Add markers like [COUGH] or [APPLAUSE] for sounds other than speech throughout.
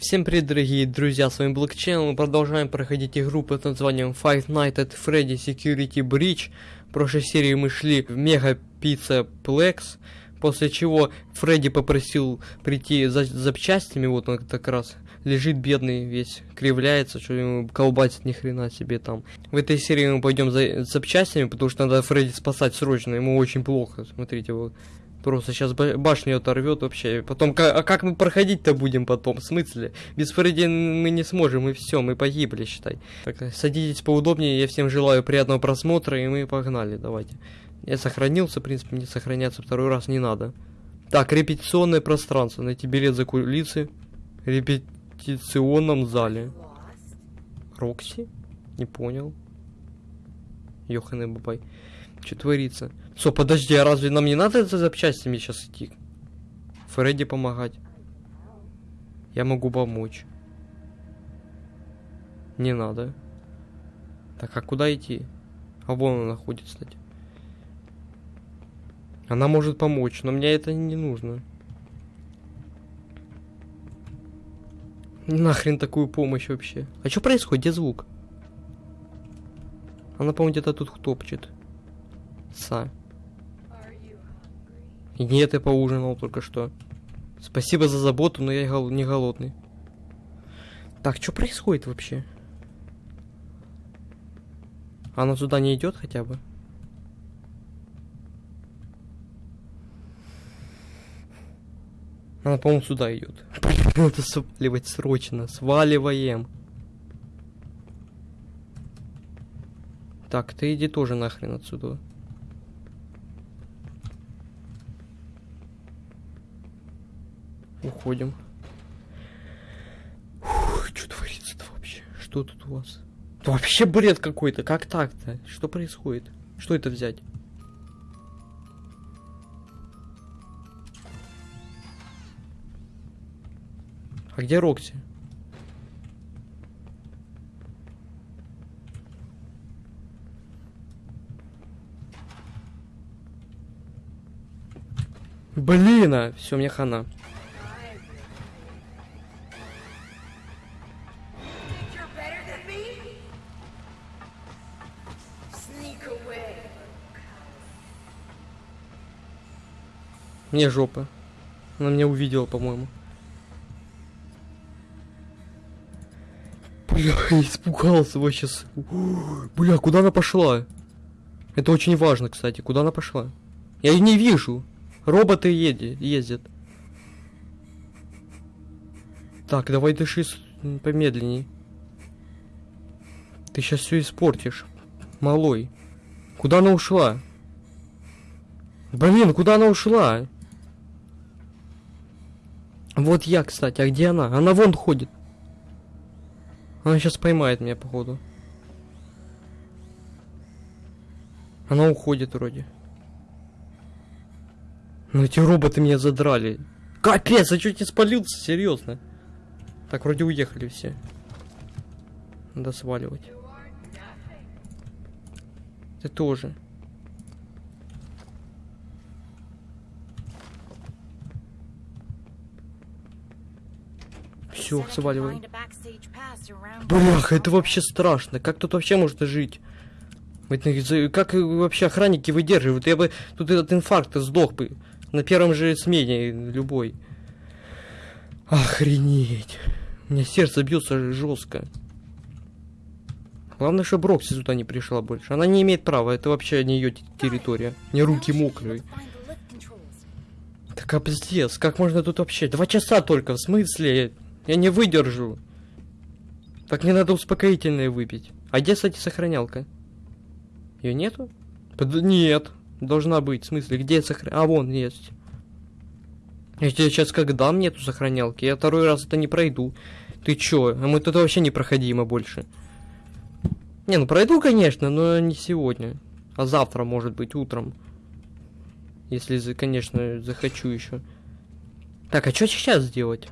Всем привет, дорогие друзья, с вами Блокчейн, мы продолжаем проходить игру под названием Five Nights at Freddy Security Breach. В прошлой серии мы шли в Мега Пицца Plex, после чего Фредди попросил прийти за запчастями, вот он как раз лежит бедный весь, кривляется, что ему колбасит ни хрена себе там. В этой серии мы пойдем за запчастями, потому что надо Фредди спасать срочно, ему очень плохо, смотрите, вот. Просто сейчас башню оторвет вообще. Потом, а как мы проходить-то будем потом? В смысле? Без Фредди мы не сможем, и все, мы погибли, считай. Так, садитесь поудобнее, я всем желаю приятного просмотра, и мы погнали, давайте. Я сохранился, в принципе, мне сохраняться второй раз не надо. Так, репетиционное пространство. Найти билет за кулисы. Репетиционном зале. Рокси? Не понял. Ёханый бабай. Что творится? Что, подожди, а разве нам не надо за запчастями сейчас идти? Фредди помогать. Я могу помочь. Не надо. Так, а куда идти? А вон она находится, кстати. Она может помочь, но мне это не нужно. Нахрен такую помощь вообще? А что происходит? Где звук? Она, по-моему, где-то тут топчет. Са. Нет, я поужинал только что. Спасибо за заботу, но я не голодный. Так, что происходит вообще? Она сюда не идет хотя бы? Она, по-моему, сюда идет. Надо сваливать срочно. Сваливаем. Так, ты иди тоже нахрен отсюда. Уходим. что творится-то вообще? Что тут у вас? Это вообще бред какой-то. Как так-то? Что происходит? Что это взять? А где Рокси? Блин, а все, мне хана. Мне жопа. Она меня увидела, по-моему. Бля, [LAUGHS] испугался вообще. Бля, куда она пошла? Это очень важно, кстати. Куда она пошла? Я ее не вижу. Роботы еди, ездят. Так, давай дыши помедленней. Ты сейчас все испортишь. Малой. Куда она ушла? Блин, куда она ушла? Вот я, кстати, а где она? Она вон ходит. Она сейчас поймает меня, походу. Она уходит вроде. Ну эти роботы меня задрали. Капец, а чуть не спалился, серьезно. Так, вроде уехали все. Надо сваливать. Ты тоже. Все, сваливаем. Блях, это вообще страшно. Как тут вообще можно жить? Как вообще охранники выдерживают? Я бы тут этот инфаркт сдох бы. На первом же смене любой. Охренеть. У меня сердце бьется жестко. Главное, чтобы Рокси сюда не пришла больше. Она не имеет права, это вообще не ее территория. Не руки мокрые. Так, а пиздец, как можно тут вообще? Два часа только, в смысле? Я не выдержу. Так мне надо успокоительное выпить. А где, кстати, сохранялка? Ее нету? Под... Нет. Должна быть. В смысле, где сохранялка? А, вон есть. Я тебе сейчас как дам нету сохранялки, я второй раз это не пройду. Ты чё? А мы тут вообще непроходимо больше. Не, ну пройду, конечно, но не сегодня. А завтра, может быть, утром. Если, конечно, захочу еще. Так, а что сейчас сделать?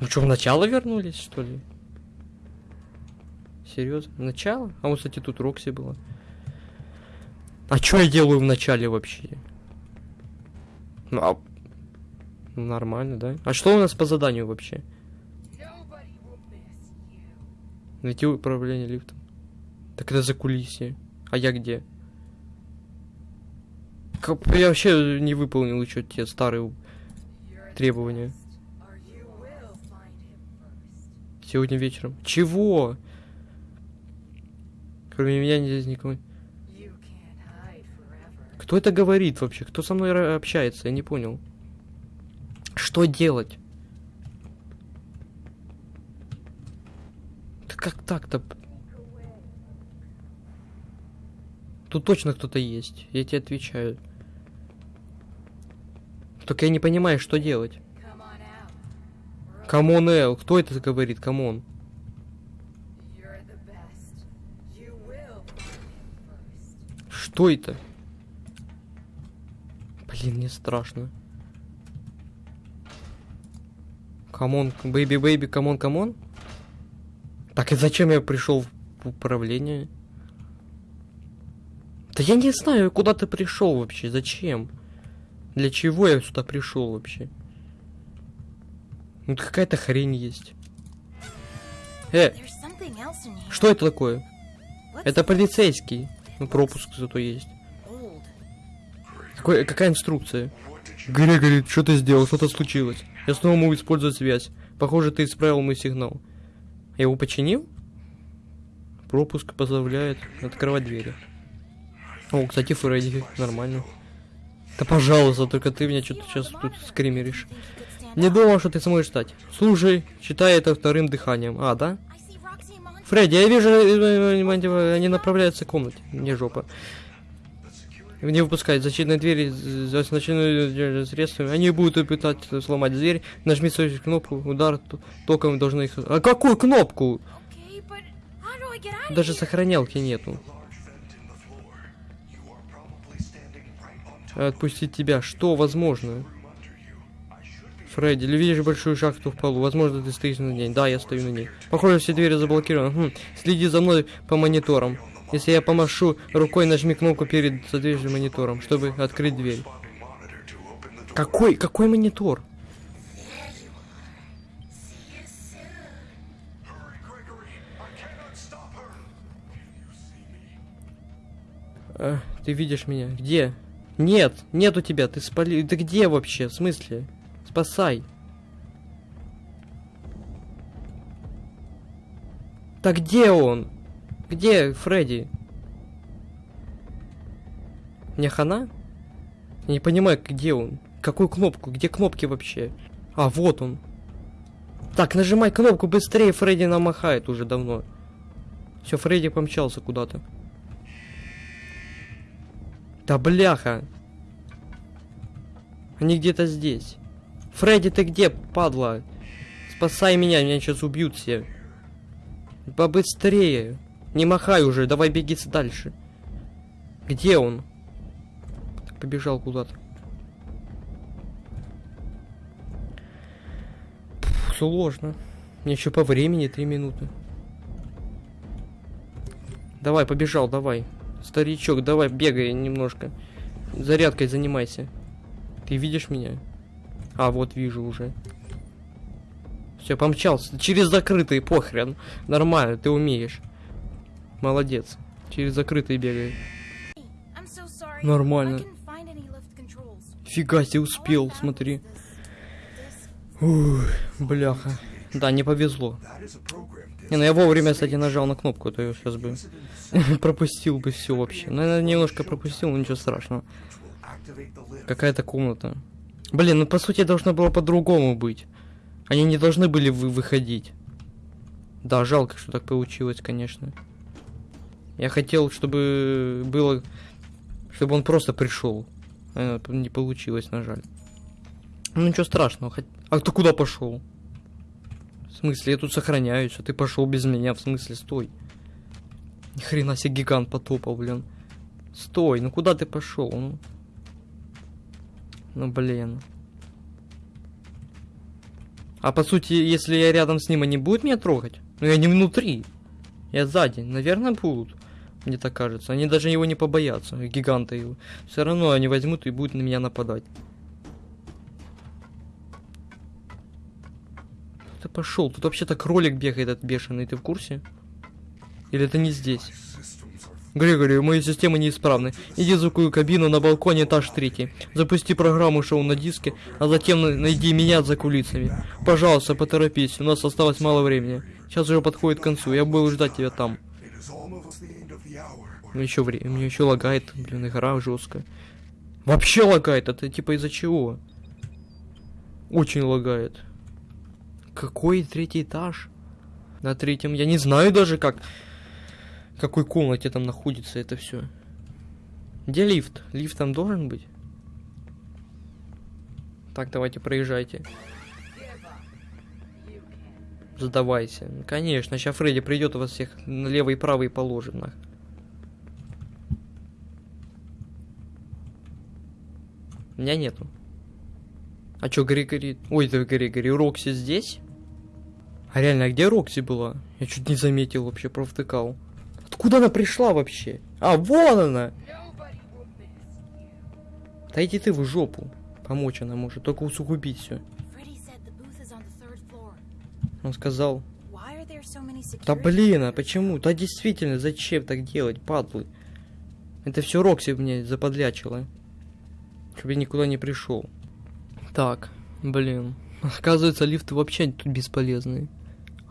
Мы что, в начало вернулись, что ли? Серьезно? В начало? А вот, кстати, тут Рокси была. А что я делаю в начале вообще? Ну, а... Ну, нормально, да? А что у нас по заданию вообще? Найти управление лифтом. Так это за кулисье. А я где? Как... Я вообще не выполнил еще те старые требования. Сегодня вечером. Чего? Кроме меня здесь никого. Кто это говорит вообще? Кто со мной общается? Я не понял. Что делать? Да как так-то? Тут точно кто-то есть. Я тебе отвечаю. Только я не понимаю, что делать. Come on, Эл, кто это говорит? Come on. Что это? Блин, мне страшно. Come on, baby, baby, come on, come on. Так и зачем я пришел в управление? Да я не знаю, куда ты пришел вообще, зачем? Для чего я сюда пришел вообще? Ну какая-то хрень есть. Э, что это такое? Это полицейский. Ну пропуск зато есть. Какой, какая инструкция? Грегори, что ты сделал? Что-то случилось. Я снова могу использовать связь. Похоже, ты исправил мой сигнал. Я его починил? Пропуск позволяет открывать двери. О, кстати, Фредди, нормально. Да пожалуйста, только ты меня что-то сейчас тут скримеришь. Не думал, что ты сможешь стать. Слушай, считай это вторым дыханием. А, да? Фредди, я вижу, э, э, они направляются к комнате. Мне жопа. Не выпускать защитные двери за значительными средствами. Они будут пытаться сломать дверь. Нажми свою кнопку, удар током должны их... А какую кнопку? Даже сохранялки нету. Отпустить тебя. Что возможно? Фредди, или видишь большую шахту в полу? Возможно, ты стоишь на ней. Да, я стою на ней. Похоже, все двери заблокированы. Хм. Следи за мной по мониторам. Если я помашу рукой, нажми кнопку перед задвижным монитором, чтобы открыть дверь. Какой, какой монитор? А, ты видишь меня? Где? Нет, нет у тебя, ты спали... Ты где вообще? В смысле? Спасай. Так где он? Где Фредди? Мне хана? Я не понимаю, где он? Какую кнопку? Где кнопки вообще? А, вот он. Так, нажимай кнопку быстрее, Фредди намахает уже давно. Все, Фредди помчался куда-то. Да бляха. Они где-то здесь. Фредди, ты где, падла? Спасай меня, меня сейчас убьют все. Побыстрее. Не махай уже, давай беги дальше. Где он? Побежал куда-то. Сложно. Мне еще по времени три минуты. Давай, побежал, давай. Старичок, давай, бегай немножко. Зарядкой занимайся. Ты видишь меня? А, вот вижу уже. Все, помчался. Через закрытые, похрен. Нормально, ты умеешь. Молодец. Через закрытые бегает. Нормально. Фига себе успел, смотри. Ух, бляха. Да, не повезло. Не, ну я вовремя, кстати, нажал на кнопку, а то я сейчас бы [LAUGHS] пропустил бы все вообще. Наверное, немножко пропустил, но ничего страшного. Какая-то комната. Блин, ну по сути должно было по-другому быть. Они не должны были вы выходить. Да, жалко, что так получилось, конечно. Я хотел, чтобы было... Чтобы он просто пришел. А, не получилось, на жаль. Ну ничего страшного. Хоть... А ты куда пошел? В смысле, я тут сохраняюсь, а ты пошел без меня. В смысле, стой. Ни хрена себе гигант потопал, блин. Стой, ну куда ты пошел? Ну? Ну блин. А по сути, если я рядом с ним, они будут меня трогать? Ну я не внутри. Я сзади. Наверное, будут. Мне так кажется. Они даже его не побоятся. Гиганты его. Все равно они возьмут и будут на меня нападать. Ты пошел. Тут вообще-то кролик бегает этот бешеный. Ты в курсе? Или это не здесь? Григорий, мои системы неисправны. Иди в звуковую кабину на балконе этаж третий. Запусти программу шоу на диске, а затем на- найди меня за кулисами. Пожалуйста, поторопись, у нас осталось мало времени. Сейчас уже подходит к концу, я буду ждать тебя там. Ну еще время, мне еще лагает, блин, игра жесткая. Вообще лагает, это типа из-за чего? Очень лагает. Какой третий этаж? На третьем, я не знаю даже как. Какой комнате там находится это все. Где лифт? Лифт там должен быть? Так, давайте, проезжайте. Задавайся. Конечно, сейчас Фредди придет и вас всех налево и правый положит нах. Меня нету. А чё, Григори... Ой, это Григори, Рокси здесь? А реально, а где Рокси была? Я чуть не заметил вообще, провтыкал. Откуда она пришла вообще? А, вон она! Да иди ты в жопу. Помочь она может, только усугубить все. Он сказал, да блин, а почему? Да действительно, зачем так делать, падлы? Это все Рокси мне заподлячила. Чтобы я никуда не пришел. Так, блин. Оказывается, лифты вообще тут бесполезные.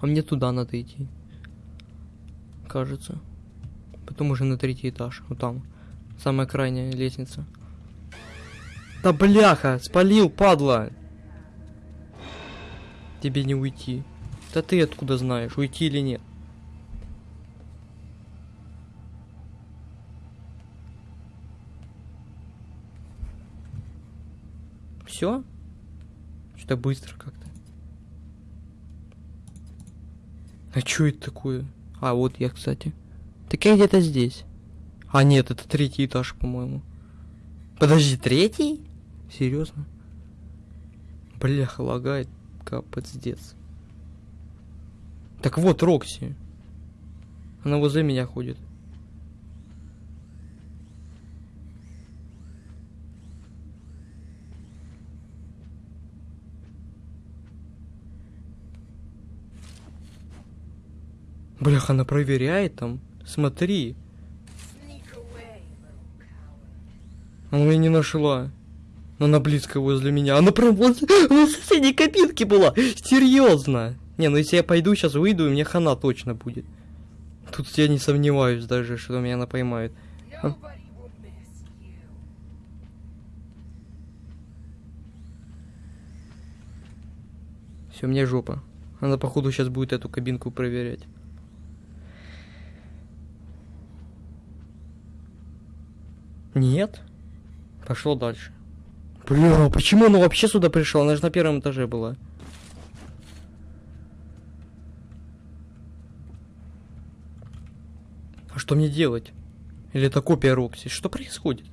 А мне туда надо идти. Кажется. Потом уже на третий этаж. Вот там. Самая крайняя лестница. Да бляха! Спалил, падла! Тебе не уйти. Да ты откуда знаешь, уйти или нет? Все? Что-то быстро как-то. А что это такое? А, вот я, кстати. Так я где-то здесь. А, нет, это третий этаж, по-моему. Подожди, третий? Серьезно? Бляха, лагает. Капец. Так вот, Рокси. Она возле меня ходит. Бляха, она проверяет там. Смотри. Она меня не нашла. Но она близко возле меня. Она прям возле, в соседней кабинке была. Серьезно. Не, ну если я пойду сейчас выйду, и мне хана точно будет. Тут я не сомневаюсь даже, что меня она поймает. А? Все, мне жопа. Она, походу, сейчас будет эту кабинку проверять. Нет? Пошло дальше. Бля, почему она вообще сюда пришла? Она же на первом этаже была. А что мне делать? Или это копия Рокси? Что происходит?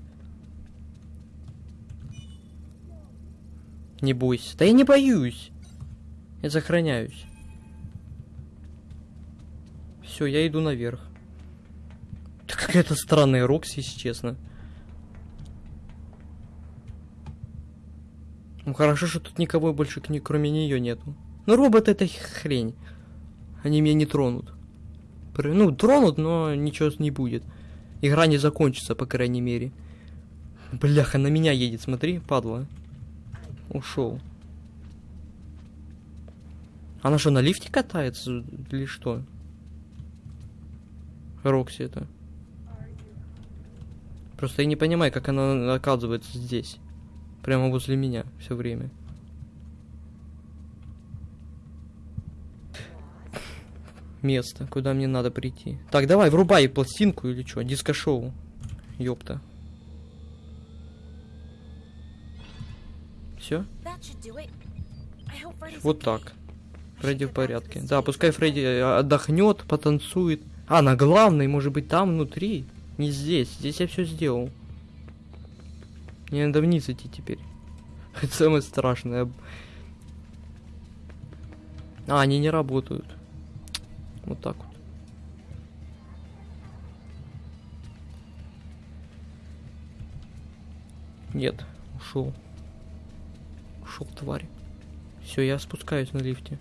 Не бойся. Да я не боюсь. Я сохраняюсь. Все, я иду наверх. Да какая-то странная Рокси, если честно. Ну хорошо, что тут никого больше к ней, кроме нее нету. Ну робот это хрень. Они меня не тронут. Ну, тронут, но ничего не будет. Игра не закончится, по крайней мере. Бляха, на меня едет, смотри, падла. Ушел. Она что, на лифте катается или что? Рокси это. Просто я не понимаю, как она оказывается здесь. Прямо возле меня все время. Место, куда мне надо прийти. Так, давай, врубай пластинку или что, диско-шоу. Ёпта. Все? Вот так. Фредди в порядке. Да, пускай Фредди э, отдохнет, потанцует. А, на главной, может быть, там внутри. Не здесь. Здесь я все сделал. Мне надо вниз идти теперь. [LAUGHS] Это самое страшное. А, они не работают. Вот так вот. Нет, ушел. Ушел, тварь. Все, я спускаюсь на лифте.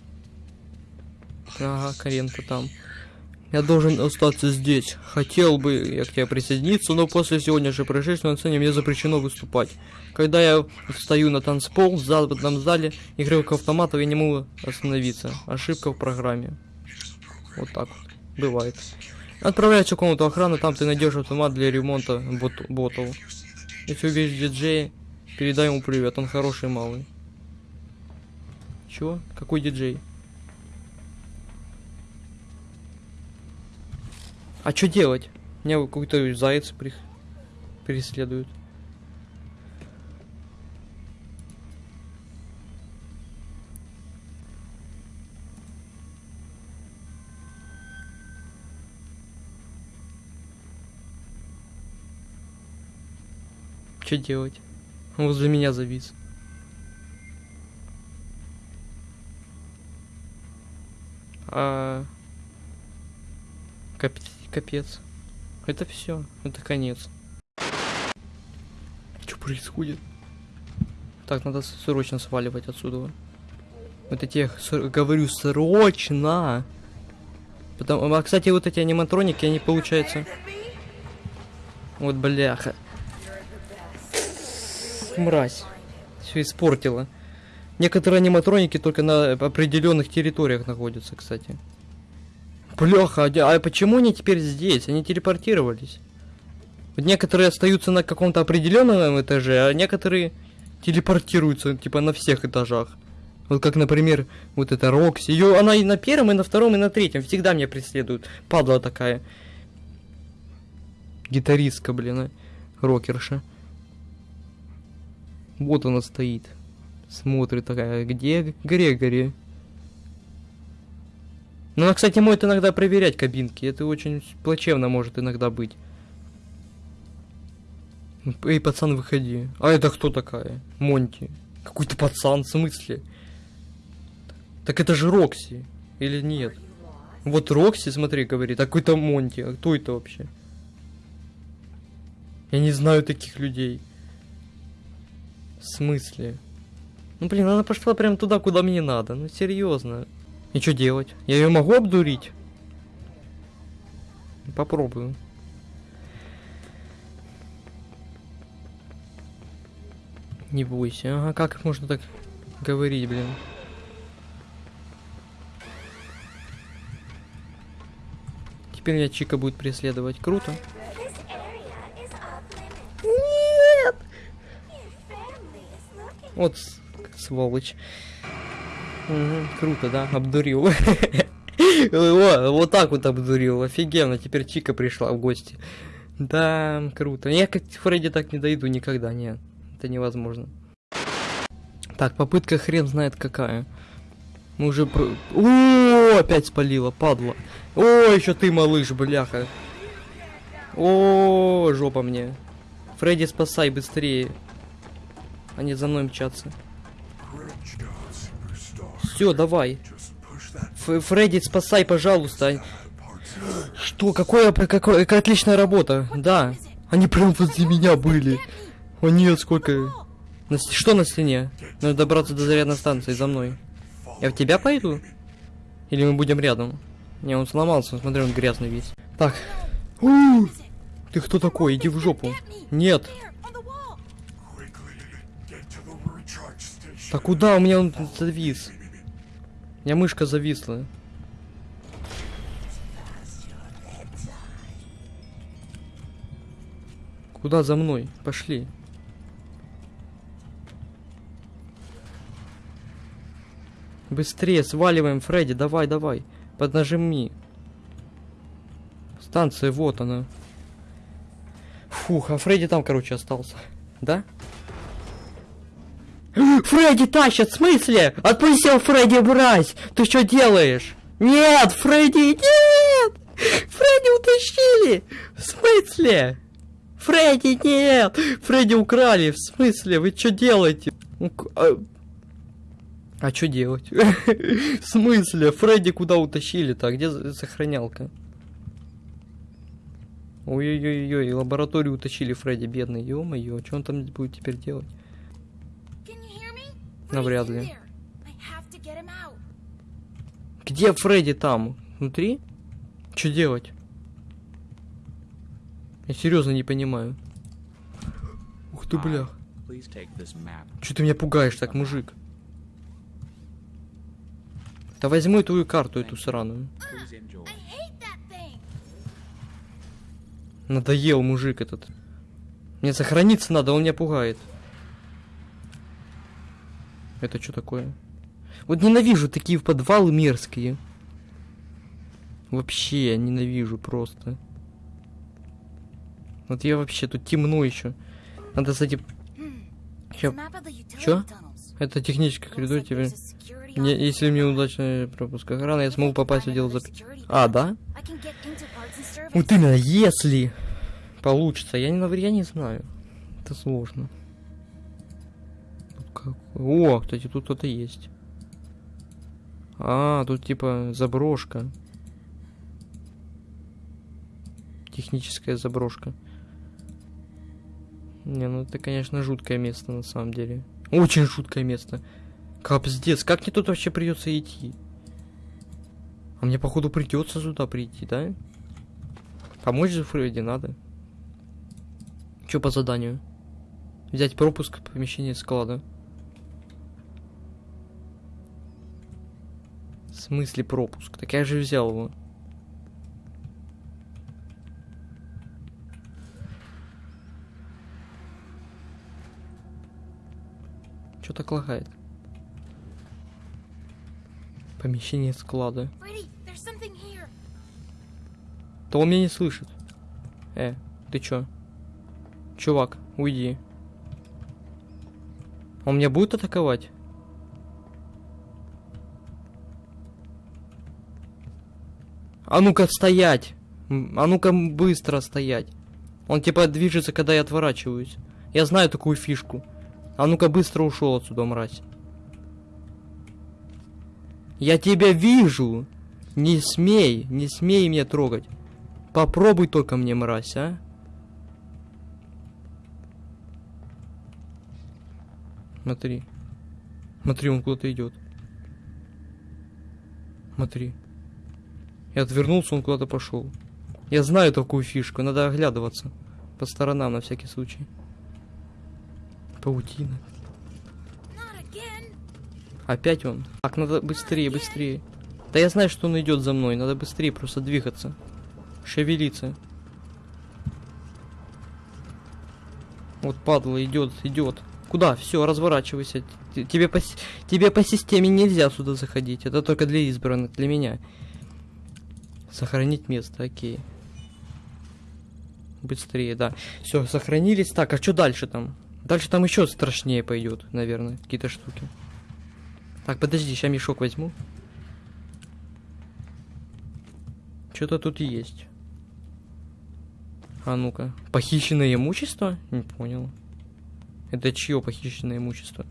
Ага, Каренко там. Я должен остаться здесь. Хотел бы я к тебе присоединиться, но после сегодняшнего происшествия на сцене мне запрещено выступать. Когда я встаю на танцпол в западном зале игровых автоматов, я не могу остановиться. Ошибка в программе. Вот так вот. Бывает. Отправляйся в комнату охраны, там ты найдешь автомат для ремонта бот- ботов. Если увидишь диджея, передай ему привет, он хороший малый. Чего? Какой диджей? А что делать? Меня какой-то заяц при- преследует. Что делать? Он возле меня завис. А... Кап- Капец. Это все. Это конец. Что происходит? Так, надо срочно сваливать отсюда. Вот эти, говорю, срочно! Потому, а, кстати, вот эти аниматроники, они, получается... Вот, бляха. Мразь. Все испортила. Некоторые аниматроники только на определенных территориях находятся, кстати. Бляха, а а почему они теперь здесь? Они телепортировались. Вот некоторые остаются на каком-то определенном этаже, а некоторые телепортируются, типа, на всех этажах. Вот как, например, вот эта Рокси. Ее, она и на первом, и на втором, и на третьем. Всегда меня преследует. Падла такая. Гитаристка, блин, а. Рокерша. Вот она стоит. Смотрит такая, где Грегори? Ну, она, кстати, может иногда проверять кабинки. Это очень плачевно может иногда быть. Эй, пацан, выходи. А это кто такая? Монти. Какой-то пацан, в смысле? Так это же Рокси. Или нет? Вот Рокси, смотри, говорит, а какой-то Монти. А кто это вообще? Я не знаю таких людей. В смысле? Ну, блин, она пошла прям туда, куда мне надо. Ну, серьезно. И что делать? Я ее могу обдурить? Попробую. Не бойся. Ага, как можно так говорить, блин? Теперь меня Чика будет преследовать. Круто. Нет! Вот сволочь. Мгм, круто, да? Обдурил. [LAUGHS] О, вот так вот обдурил. Офигенно. Теперь Чика пришла в гости. Да, круто. Я как Фредди так не дойду никогда, нет. Это невозможно. Так, попытка хрен знает какая. Мы уже про... О, опять спалила, падла. О, еще ты, малыш, бляха. О, жопа мне. Фредди, спасай быстрее. Они за мной мчатся. Все, давай. Ф- Фредди, спасай, пожалуйста. Что? Какое, какое, какая отличная работа. Да. Они прям возле меня были. О нет, сколько... На что на стене? Надо добраться до зарядной станции за мной. Я в тебя пойду? Или мы будем рядом? Не, он сломался, смотри, он грязный весь. Так. У, Ты кто такой? Иди в жопу. Нет. Так куда? У меня он завис. У меня мышка зависла. Куда за мной? Пошли. Быстрее, сваливаем, Фредди, давай, давай. Поднажми. Станция, вот она. Фух, а Фредди там, короче, остался. Да? Фредди тащат, в смысле? Отпусти Фредди, брать! Ты что делаешь? Нет, Фредди, нет! Фредди утащили! В смысле? Фредди, нет! Фредди украли, в смысле? Вы что делаете? Ну, А, а что делать? [LAUGHS] В смысле? Фредди куда утащили-то? А Где сохранялка? Ой-ой-ой, лабораторию утащили Фредди, бедный. Ё-моё, что он там будет теперь делать? Навряд ли. Где Фредди там? Внутри? Что делать? Я серьезно не понимаю. Ух ты, бля. Че ты меня пугаешь так, мужик? Да возьму твою карту, эту сраную. Надоел мужик этот. Мне сохраниться надо, он меня пугает. Это что такое? Вот ненавижу такие подвалы мерзкие. Вообще, я ненавижу просто. Вот я вообще, тут темно еще. Надо, кстати, utility Чё? tunnels. это технический коридор тебе. there's a security Не- office если мне удачно пропуск охраны, я смогу попасть в отдел зап... А, да? Вот именно, если получится. Я не, я не знаю. Это сложно. Как- О, кстати, тут кто-то есть. А, тут типа заброшка. Техническая заброшка. Не, ну это, конечно, жуткое место на самом деле. Очень жуткое место. Капздец, как мне тут вообще придется идти? А мне, походу, придется сюда прийти, да? Помочь же Фредди надо. Что по заданию? Взять пропуск в помещение склада. Смысле пропуск? Так я же взял его. Что так лагает? Помещение склада. То он меня не слышит. Э, ты чё? Чувак, уйди. Он меня будет атаковать? А ну-ка стоять! А ну-ка быстро стоять. Он типа движется, когда я отворачиваюсь. Я знаю такую фишку. А ну-ка быстро ушел отсюда, мразь. Я тебя вижу! Не смей, не смей меня трогать. Попробуй только мне, мразь, а? Смотри. Смотри, он куда-то идет. Смотри. Я отвернулся, он куда-то пошел. Я знаю такую фишку, надо оглядываться. По сторонам на всякий случай. Паутина. Опять он. Так, надо быстрее, быстрее. Да я знаю, что он идет за мной. Надо быстрее просто двигаться. Шевелиться. Вот падла идет, идет. Куда? Все, разворачивайся. Тебе по, тебе по системе нельзя сюда заходить. Это только для избранных, для меня. Сохранить место, окей. Быстрее, да. Все, сохранились. Так, а что дальше там? Дальше там еще страшнее пойдет, наверное, какие-то штуки. Так, подожди, сейчас мешок возьму. Что-то тут есть. А ну-ка. Похищенное имущество? Не понял. Это чье похищенное имущество?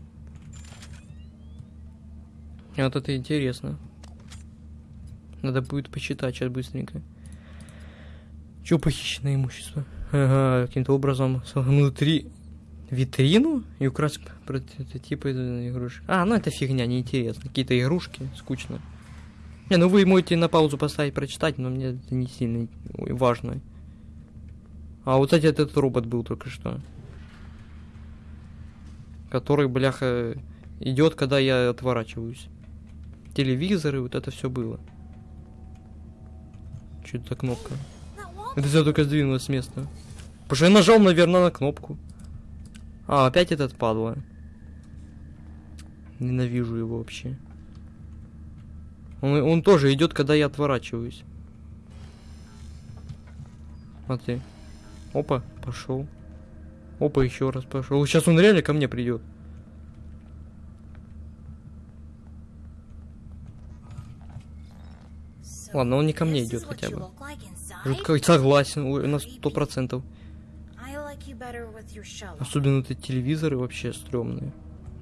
Вот это интересно. Надо будет почитать сейчас быстренько. Че похищенное имущество? Ага, каким-то образом внутри витрину и украсть прототипы игрушек. А, ну это фигня, неинтересно. Какие-то игрушки, скучно. Не, ну вы можете на паузу поставить, прочитать, но мне это не сильно важно. А вот кстати, этот робот был только что. Который, бляха, идет, когда я отворачиваюсь. Телевизоры, вот это все было. Что это за кнопка? Это все только сдвинулось с места. Потому что я нажал, наверное, на кнопку. А, опять этот падла. Ненавижу его вообще. Он, он тоже идет, когда я отворачиваюсь. Смотри. Опа, пошел. Опа, еще раз пошел. Сейчас он реально ко мне придет. Ладно, он не ко мне идет хотя бы. Жутко согласен, ой, на сто процентов. Особенно эти телевизоры вообще стрёмные.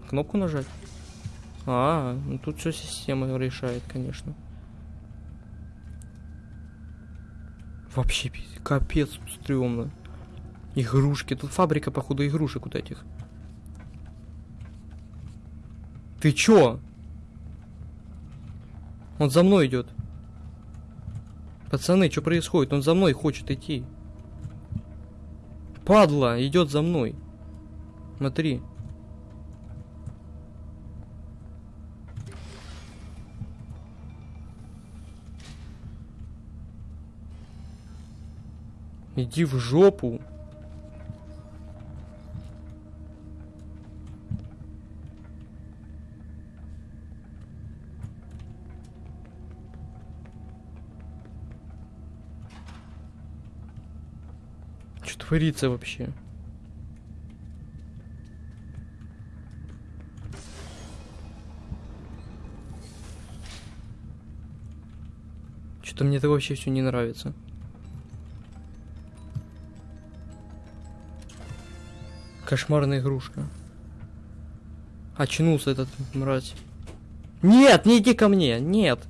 Кнопку нажать? А, ну тут все система решает, конечно. Вообще, капец стрёмно. Игрушки. Тут фабрика, походу, игрушек вот этих. Ты чё? Он за мной идет. Пацаны, что происходит? Он за мной хочет идти. Падла, идет за мной. Смотри. Иди в жопу. Творится вообще? Что-то мне это вообще все не нравится. Кошмарная игрушка. Очнулся этот мразь. Нет, не иди ко мне, нет.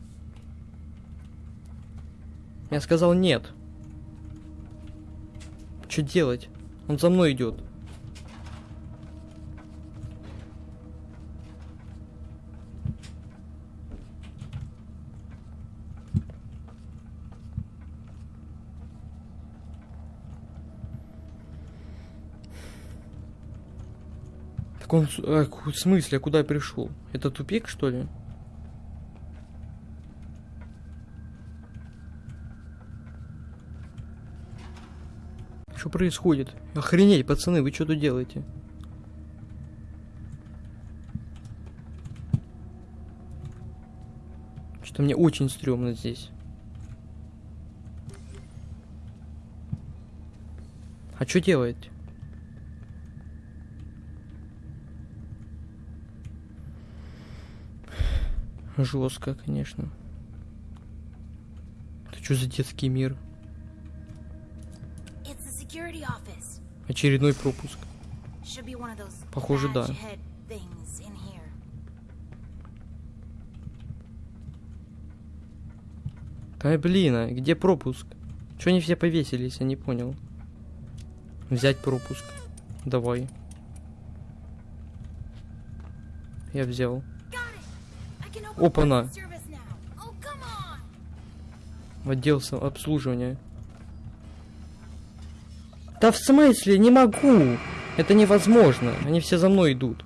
Я сказал нет. Что делать? Он за мной идет. Так он... ку- в смысле, куда я пришел? Это тупик, что ли? Что происходит? Охренеть, пацаны, вы что тут делаете? Что мне очень стрёмно здесь. А что делать? Жестко, конечно. Это что за детский мир? Очередной пропуск. Похоже, да. Да блин, а где пропуск? Чё они все повесились, я не понял. Взять пропуск. Давай. Я взял. Опа-на. Oh. В отдел обслуживания. Да в смысле, не могу! Это невозможно. Они все за мной идут.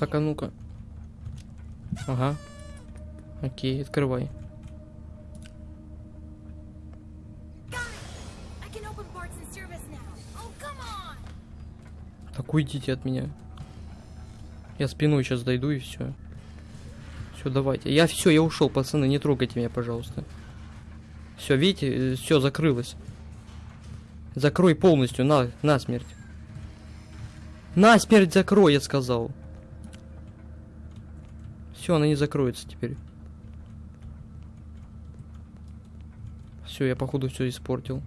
Так, а ну-ка. Ага. Окей, открывай. Так уйдите от меня. Я спиной сейчас дойду и все. Все, давайте. Я все, я ушел, пацаны, не трогайте меня, пожалуйста. Все, видите, все закрылось. Закрой полностью, на, на смерть. На смерть закрой, я сказал. Все, она не закроется теперь. Все, я походу все испортил.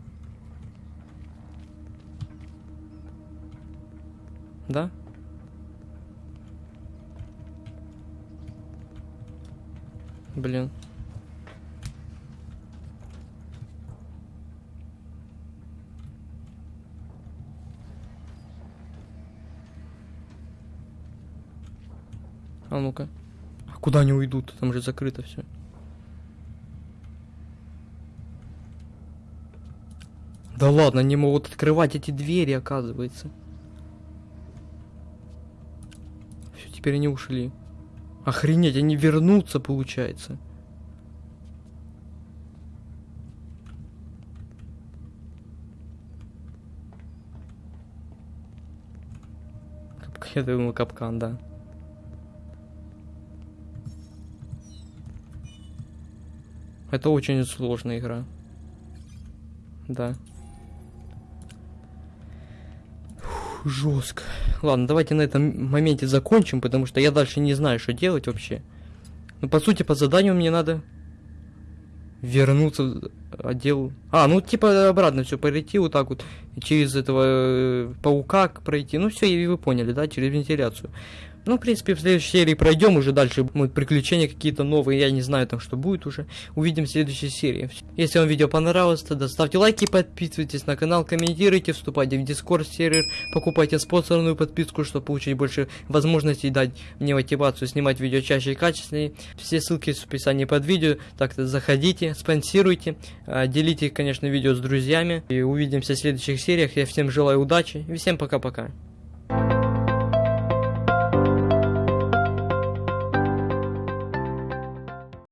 Да? Блин. А ну-ка. А куда они уйдут? Там же закрыто все. Да ладно, они могут открывать эти двери, оказывается. Все, теперь они ушли. Охренеть, они вернутся, получается. Я думал, капкан, да. Это очень сложная игра. Да. Жестко. Ладно, давайте на этом моменте закончим, потому что я дальше не знаю, что делать вообще. Ну, по сути, по заданию мне надо вернуться в отдел. А, ну, типа, обратно все пройти вот так вот, через этого э, паука пройти. Ну, все, и вы поняли, да, через вентиляцию. Ну, в принципе, в следующей серии пройдем уже дальше. Будут приключения какие-то новые. Я не знаю там, что будет уже. Увидим в следующей серии. Если вам видео понравилось, тогда ставьте лайки, подписывайтесь на канал, комментируйте, вступайте в дискорд сервер, покупайте спонсорную подписку, чтобы получить больше возможностей дать мне мотивацию снимать видео чаще и качественнее. Все ссылки в описании под видео. Так что заходите, спонсируйте, а, делите, конечно, видео с друзьями. И увидимся в следующих сериях. Я всем желаю удачи и всем пока-пока.